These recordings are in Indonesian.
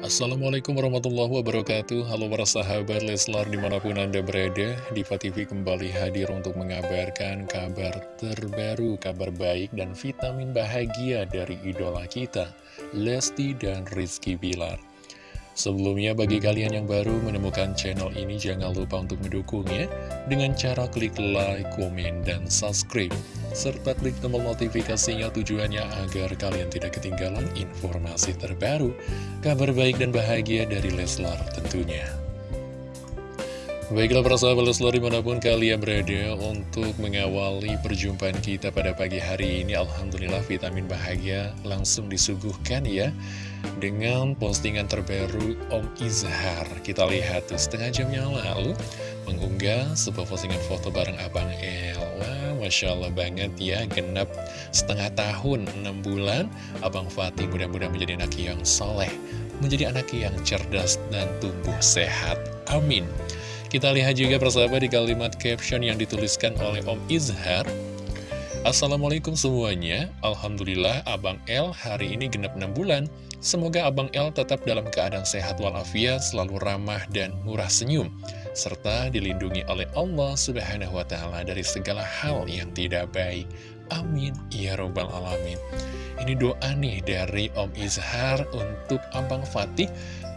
Assalamualaikum warahmatullahi wabarakatuh. Halo para sahabat Leslar di mana pun anda berada Diva TV kembali hadir untuk mengabarkan kabar terbaru Kabar baik dan vitamin bahagia dari idola kita Lesti dan Rizky Bilar Sebelumnya bagi kalian yang baru menemukan channel ini jangan lupa untuk mendukungnya dengan cara klik like, komen, dan subscribe serta klik tombol notifikasinya tujuannya agar kalian tidak ketinggalan informasi terbaru, kabar baik dan bahagia dari Leslar tentunya. Baiklah para sahabat Leslar di mana pun kalian berada untuk mengawali perjumpaan kita pada pagi hari ini Alhamdulillah vitamin bahagia langsung disuguhkan ya dengan postingan terbaru Om Izhar. Kita lihat tuh setengah jam yang lalu mengunggah sebuah postingan foto bareng Abang El. Wah, Masya Allah banget ya, genap setengah tahun, 6 bulan. Abang Fatih mudah-mudahan menjadi anak yang soleh, menjadi anak yang cerdas dan tumbuh sehat. Amin. Kita lihat juga persahabat di kalimat caption yang dituliskan oleh Om Izhar. Assalamualaikum semuanya, Alhamdulillah Abang El hari ini genap 6 bulan. Semoga Abang El tetap dalam keadaan sehat walafiat, selalu ramah dan murah senyum, serta dilindungi oleh Allah Subhanahu wa Ta'ala dari segala hal yang tidak baik. Amin. Ya Robbal Alamin. Ini doa nih dari Om Izhar untuk Abang Fatih.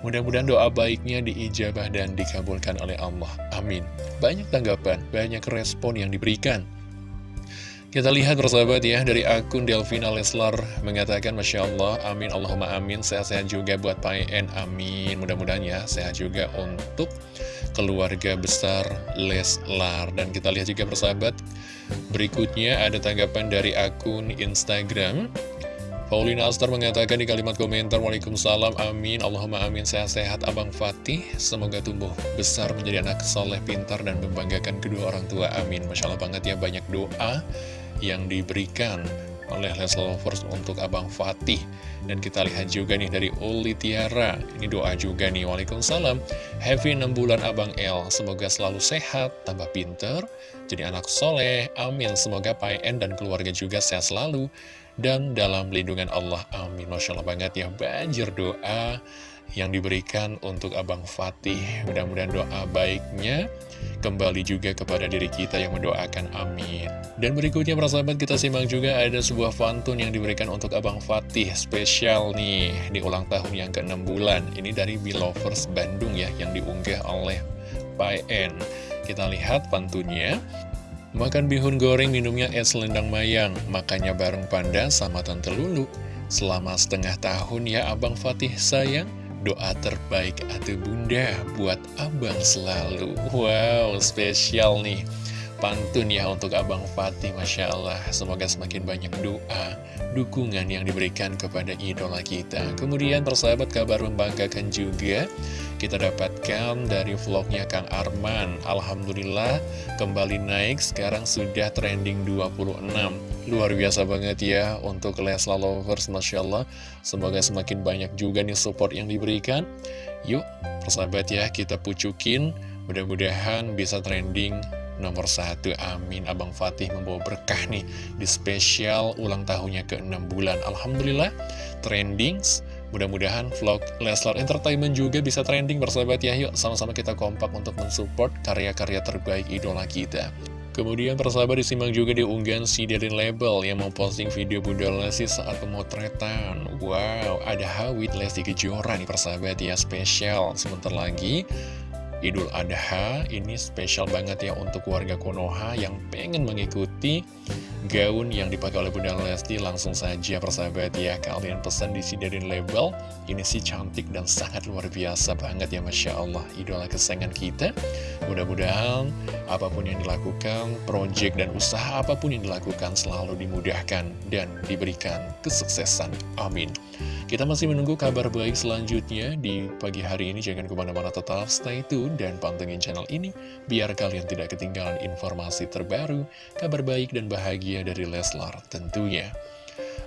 Mudah-mudahan doa baiknya diijabah dan dikabulkan oleh Allah. Amin. Banyak tanggapan, banyak respon yang diberikan. Kita lihat bersahabat ya dari akun Delvina Leslar mengatakan Masya Allah amin Allahumma amin sehat-sehat juga buat PN amin mudah-mudahan ya sehat juga untuk keluarga besar Leslar dan kita lihat juga bersahabat berikutnya ada tanggapan dari akun Instagram. Paulina Astar mengatakan di kalimat komentar Waalaikumsalam amin. Allahumma amin. Sehat-sehat Abang Fatih. Semoga tumbuh besar menjadi anak soleh pintar dan membanggakan kedua orang tua. Amin. Masya Allah banget ya banyak doa yang diberikan oleh Les Lovers untuk Abang Fatih. Dan kita lihat juga nih dari Uli Tiara. Ini doa juga nih. Waalaikumsalam. Happy 6 bulan Abang El. Semoga selalu sehat tambah pinter jadi anak soleh. Amin. Semoga PN dan keluarga juga sehat selalu dan dalam lindungan Allah. Amin. Masya Allah banget ya. Banjir doa yang diberikan untuk Abang Fatih. Mudah-mudahan doa baiknya kembali juga kepada diri kita yang mendoakan amin. Dan berikutnya para sahabat kita simak juga ada sebuah pantun yang diberikan untuk Abang Fatih spesial nih di ulang tahun yang ke-6 bulan. Ini dari Belovers Bandung ya yang diunggah oleh PN. Kita lihat pantunnya. Makan bihun goreng minumnya es lendang mayang, makanya bareng Panda sama Tante Lulu. Selama setengah tahun ya Abang Fatih sayang, Doa terbaik atau bunda buat abang selalu. Wow, spesial nih. Pantun ya untuk Abang Fatih Masya Allah. Semoga semakin banyak doa Dukungan yang diberikan kepada idola kita. Kemudian persahabat kabar membanggakan juga. Kita dapatkan dari vlognya Kang Arman. Alhamdulillah kembali naik. Sekarang sudah trending 26 Luar biasa banget ya untuk Lesla Lovers, Masya Allah. Semoga semakin banyak juga nih support yang diberikan. Yuk, persahabat ya, kita pucukin. Mudah-mudahan bisa trending nomor satu. Amin. Abang Fatih membawa berkah nih di spesial ulang tahunnya ke-6 bulan. Alhamdulillah, trending. Mudah-mudahan vlog Leslar Entertainment juga bisa trending bersahabat ya. Yuk, sama-sama kita kompak untuk mensupport karya-karya terbaik idola kita. Kemudian persahabat disimak juga di unggahan si Darin Label yang memposting video Bunda Lesti saat pemotretan. Wow, ada Hawit Lesti Kejora nih persahabat ya, spesial. Sebentar lagi Idul Adha ini spesial banget ya untuk warga Konoha yang pengen mengikuti gaun yang dipakai oleh Bunda Lesti. Langsung saja persahabat ya kalian pesan di Sidarin Label. Ini sih cantik dan sangat luar biasa banget ya Masya Allah. Idola kesayangan kita. Mudah-mudahan apa pun yang dilakukan project dan usaha apa pun yang dilakukan selalu dimudahkan dan diberikan kesuksesan. Amin. Kita masih menunggu kabar baik selanjutnya di pagi hari ini. Jangan ke mana-mana tetap stay tune dan pantengin channel ini. Biar kalian tidak ketinggalan informasi terbaru, kabar baik dan bahagia dari Leslar tentunya.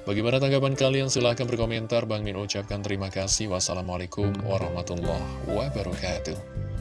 Bagaimana tanggapan kalian? Silahkan berkomentar. Bang Min ucapkan terima kasih. Wassalamualaikum warahmatullahi wabarakatuh.